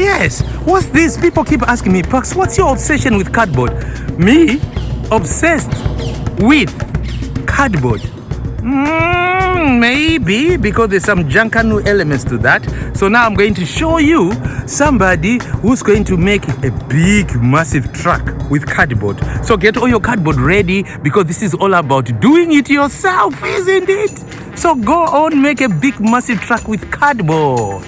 Yes. What's this? People keep asking me, Pax, what's your obsession with cardboard? Me? Obsessed with cardboard. Mm, maybe because there's some Junkanoo elements to that. So now I'm going to show you somebody who's going to make a big, massive truck with cardboard. So get all your cardboard ready because this is all about doing it yourself, isn't it? So go on, make a big, massive truck with cardboard.